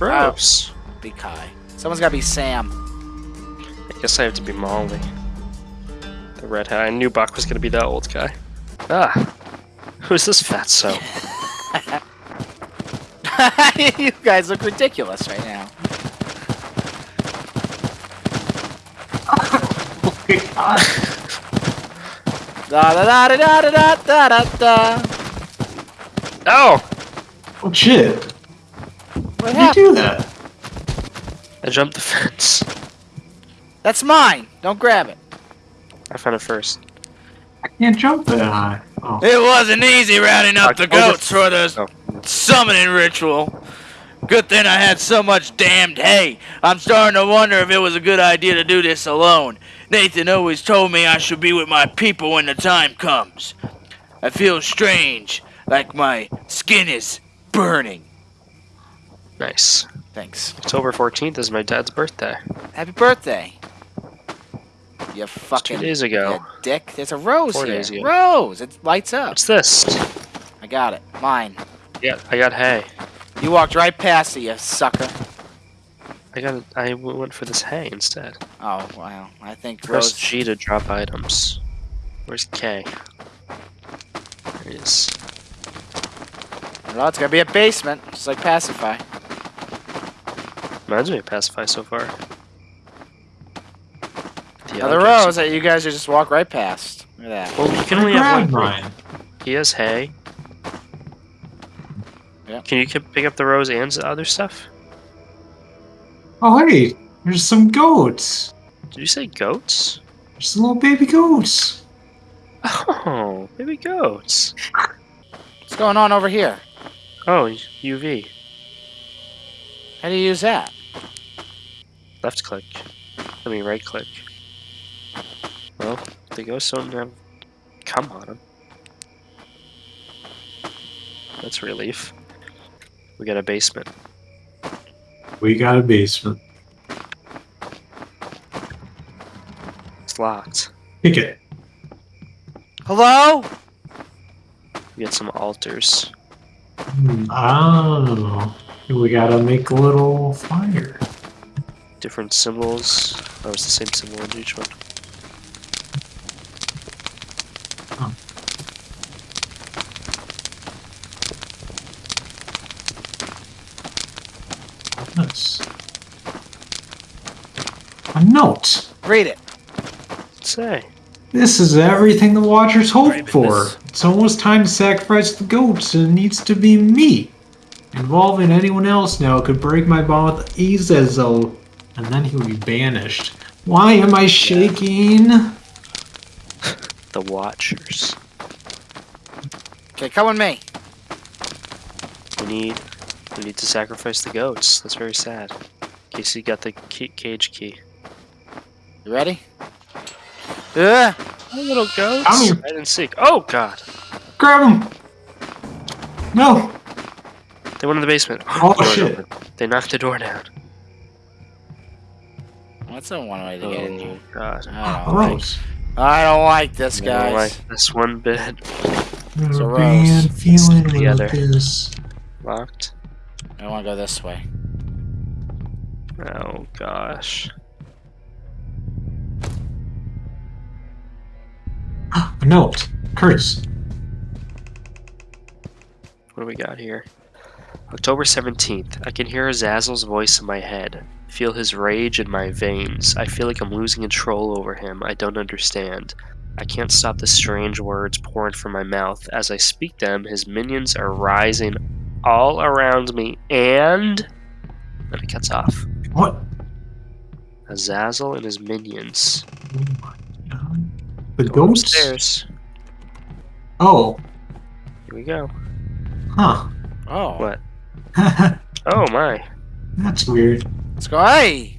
Gross. Be Kai. Someone's gotta be Sam. I guess I have to be Molly. The red hat. I knew Buck was gonna be that old guy. Ah. Who's this fatso? you guys look ridiculous right now. Oh my god. Da da da da da da da da da. Oh! Oh shit. What How did you do that? I jumped the fence. That's mine. Don't grab it. I found it first. I can't jump that high. Oh. It wasn't easy rounding up the I'll get- goats for the Oh. summoning ritual. Good thing I had so much damned hay. I'm starting to wonder if it was a good idea to do this alone. Nathan always told me I should be with my people when the time comes. I feel strange, like my skin is burning. Nice. Thanks. October 14th is my dad's birthday. Happy birthday. You fucking two days ago. dick. There's a rose Four here. days. Rose. It lights up. What's this? I got it. Mine. Yeah, I got hay. You walked right past it, you sucker. I got. I went for this hay instead. Oh wow. I think Press Rose. G to drop items. Where's K? There it is. Well, it's gonna be a basement, just like Pacify. Reminds me of Pacify so far. The other others- rose that you guys just walk right past. Look at that. Well, you can only have one. mine. He has hay. Yeah. Can you pick up the rose and the other stuff? Oh hey, there's some goats. Did you say goats? There's some little baby goats. Oh, baby goats. What's going on over here? Oh, UV. How do you use that? Left click. I mean, right click. Well, the ghosts don't have come on them. That's a relief. We got a basement. We got a basement. It's locked. Pick it. Hello? We got some altars. Hmm, Oh, we gotta make a little fire. Different symbols. Oh, it's the same symbol in each one. Nice. A note. Read it. Say. This is everything the Watchers hoped for. It's almost time to sacrifice the goats, and it needs to be me. Involving anyone else now could break my bond with Azazel, and then he would be banished. Why am I shaking? The Watchers. Okay, come with me. We need. We need to sacrifice the goats. That's very sad. Casey got the key, cage key. You ready? Ugh. Oh, little goats. Come here. Hide and seek. Oh God! Grab him! No! They went in the basement. Oh, Door shit. open. They knocked the door down. What's the one way to get in oh, here? Oh God! I ah, don't, like, Gross. I don't like this, I don't like this one bit. Got a a rose. bad feeling Together. about this. Locked. I want to go this way. Oh gosh. Ah, a note. Curtis. What do we got here? October 17th. I can hear Azazel's voice in my head. Feel his rage in my veins. I feel like I'm losing control over him. I don't understand. I can't stop the strange words pouring from my mouth. As I speak them, his minions are rising all around me, and. Then it cuts off. What? Azazel and his minions. Oh my god. The Going ghosts? Upstairs. Oh. Here we go. Huh. Oh. What? Oh my. That's weird. Let's go. Hey!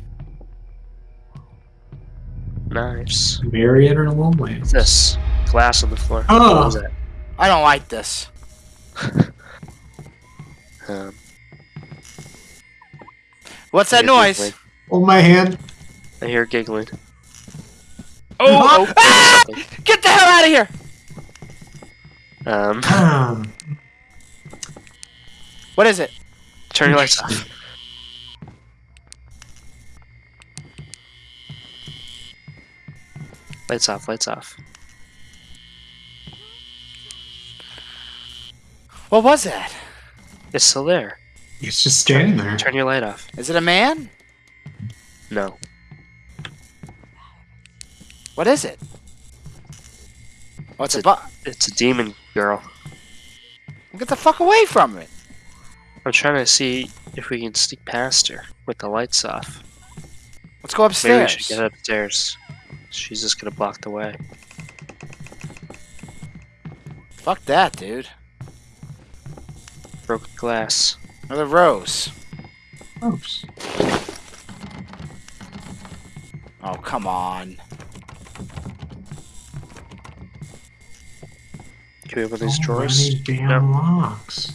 Nice. Mary in a little way. What's this? Glass on the floor. Oh. What was that? I don't like this. Um, What's that noise? giggling. Oh my hand. I hear giggling. Oh! oh, Ah! Get the hell out of here! Um, Um, What is it? turn your lights off. Lights off, lights off. What was that? It's still there. It's just standing there. Turn your light off. Is it a man? No. What is it? What's It's a a- It's a demon girl. Get the fuck away from it. I'm trying to see if we can sneak past her with the lights off. Let's go upstairs. Maybe we should get upstairs. She's just gonna block the way. Fuck that, dude. Broke glass. Another rose. Oops. Oh, come on. Can we open these So drawers? damn No. locks.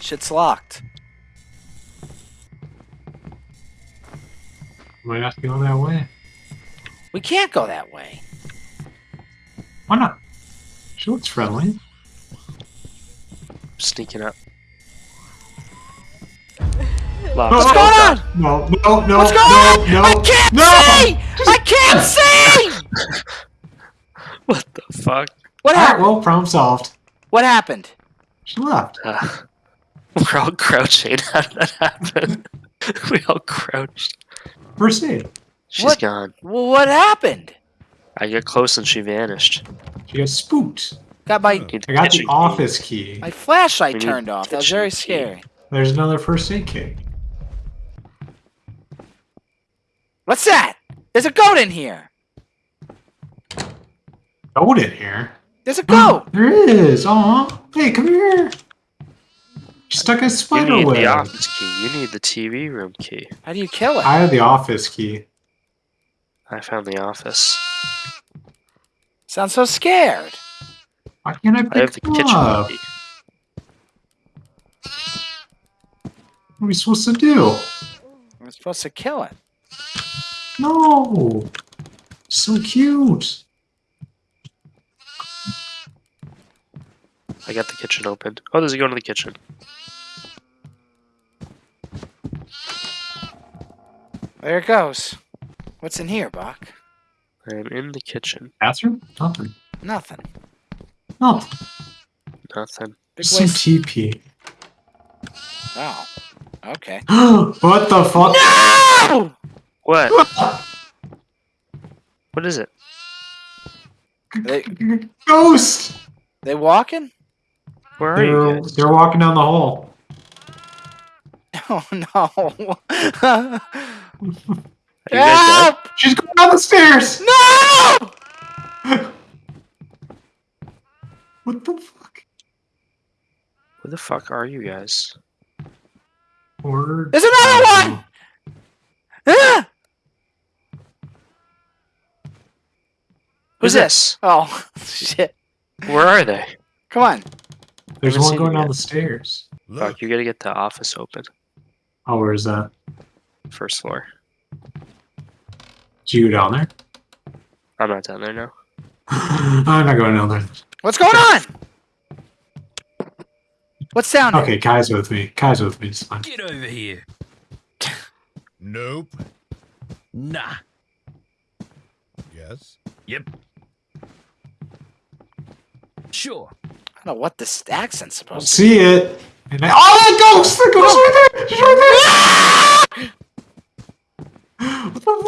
Shit's locked. Might have to go that way. We can't go that way. Why not? She looks friendly. Sneaking up. Locked. What's going on? No, no, no, What's no, on? no, I can't no! see! I can't see! What the fuck? What Alright, happened? well, problem solved. What happened? She left. Uh, we're all crouching. How did that happen? we all crouched. First aid. She's What? gone. Well, what happened? I get close and she vanished. She got spooked. Got my I got the office key. my flashlight We turned off. That was kitchen very key. scary. There's another first aid kit. What's that? There's a goat in here. Goat in here. There's a oh, goat. there is. Aw. Hey, come here. She stuck a You need web. the office key. You need the TV room key. How do you kill it? I have the office key. I found the office. Sounds so scared. Why can't I pick I have the them kitchen up? key. What are we supposed to do? We're supposed to kill it. No. So cute. I got the kitchen open. Oh, there's a go into the kitchen. There it goes. What's in here, Buck? I am in the kitchen. Bathroom? Nothing. Nothing. Nothing. Nothing. Big Some waste. TP. Oh. Okay. what the fuck? No! What? What is it? They Ghost! they walking? Where are you They're, guys? they're walking down the hall. Oh no! Are you guys dead? Help! She's going down the stairs! No! What the fuck? Where the fuck are you guys? Or... There's another one! Ah! Who's this? Oh shit! Where are they? Come on. There's one going down the stairs. Fuck, you gotta get the office open. Oh, where is that? First floor. Did you go down there? I'm not down there now. I'm not going down there. What's going on? What's down there? Okay, Kai's with me. Kai's with me. It's fine. Get over here. Nope. Nah. Yes. Yep. Sure. I don't know what this accent's supposed to See it. And I, oh, the ghost! The ghost oh. right there! She's right there! Ah! what the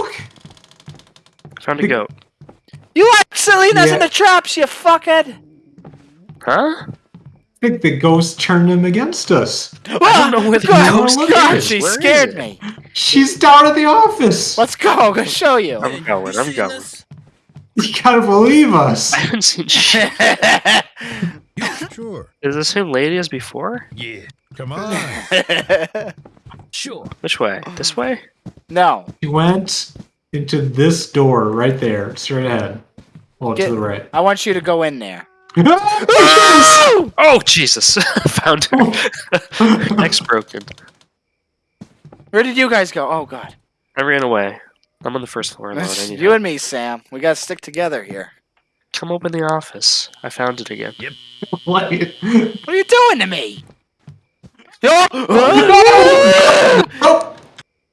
fuck? I found a goat. You like Selena's in the traps, you fuckhead! Huh? I think the ghost turned him against us. I don't know where the oh, God, ghost God, is. she Where is scared it? me. She's down at the office. Let's go, I'm gonna show you. I'm going, I'm going. this? You gotta believe us. I haven't seen shit. Yeah, sure. Is it the same lady as before? Yeah. Come on. Sure. Which way? This way? no. She went into this door right there, straight ahead. Well, Get- to the right. I want you to go in there. Oh, Jesus! Oh, found her. Neck's broken. Where did you guys go? Oh god. I ran away. I'm on the first floor alone. I need you help. and me, Sam. We gotta stick together here. Come open the office. I found it again. What? What are you doing to me? Oh! Oh!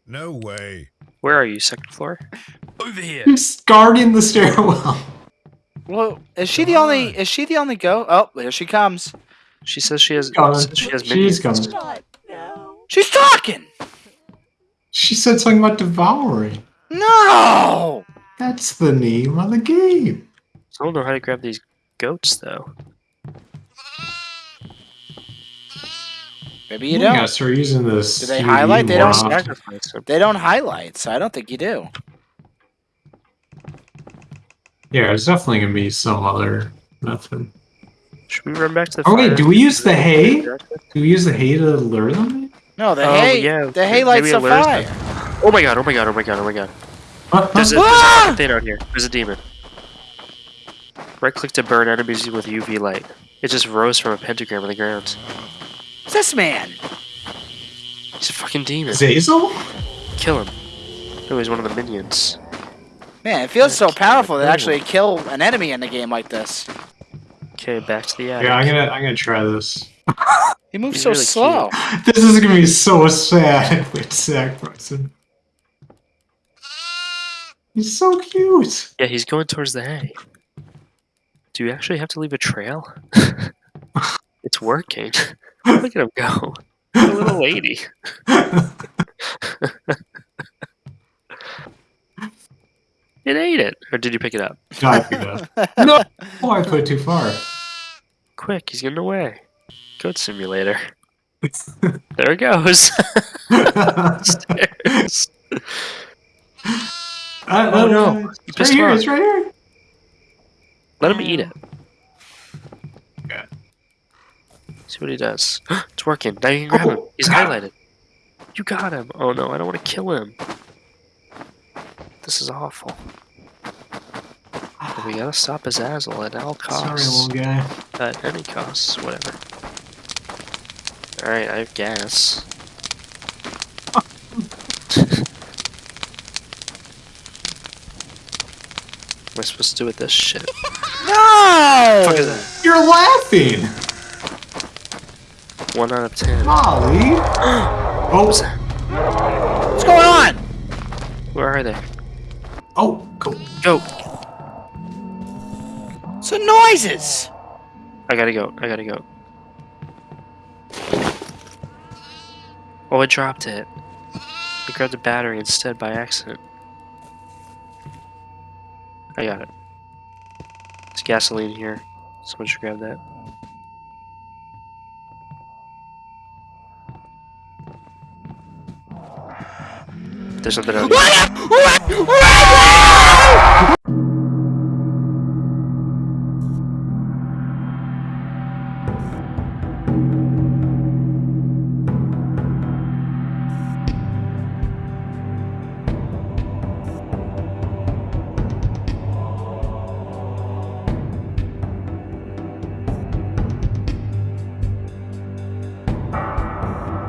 No way. Where are you? Second floor? Over here. He's guarding the stairwell. Well, is she the only? on. Is she the only go? Oh, there she comes. She says she has. Coming. says she has She's minions. coming. She's talking. She said something about devouring. No. That's the name of the game. I don't know how to grab these goats though. Maybe you don't. gotta start using this. Do they highlight? They don't often. Sacrifice. They don't highlight, so I don't think you do. Yeah, there's definitely gonna be some other method. Should we run back to the Oh, wait, do we use the hay? Do we use the hay to lure them? No, the Oh, hay. yeah, The hay lights it the fire. them. Oh my god, oh my god, oh my god, oh my god. Huh? There's a, Huh? there's a Ah! thing out here. There's a demon. Right click to burn enemies with UV light. It just rose from a pentagram on the ground. What's this man? He's a fucking demon. Zazel? Kill him. No, he's one of the minions. Man, it feels so powerful to actually kill an enemy in a game like this. Okay, back to the attic. Yeah, I'm gonna I'm gonna try this. He moves He's so really slow. This is gonna be so sad with Zach Bryson. He's so cute. Yeah, he's going towards the hay. Do you actually have to leave a trail? it's working. Look at him go. A little lady. It ate it. Or did you pick it up? no, I picked it up. No, oh, I put it too far. Quick, he's getting away. Goat simulator. There it goes. Stairs. Uh, Oh, no. uh, It's right here. It's right here. Let him eat it. Okay. See what he does. it's working. Now you can grab him. Oh, He's got highlighted. You got him. Oh no, I don't want to kill him. This is awful. But we gotta stop Azazel at all costs. Sorry, little guy. At any costs, whatever. Alright, I have gas. What am I supposed to do with this shit? No! fuck is that? You're laughing, One out of ten. Molly. Oh, What's going on? Where are they? oh, go. Go! Some noises. I gotta go. I gotta go. Oh, I dropped it. I grabbed the battery instead by accident. I got it. There's gasoline here. Someone should grab that. There's something out here.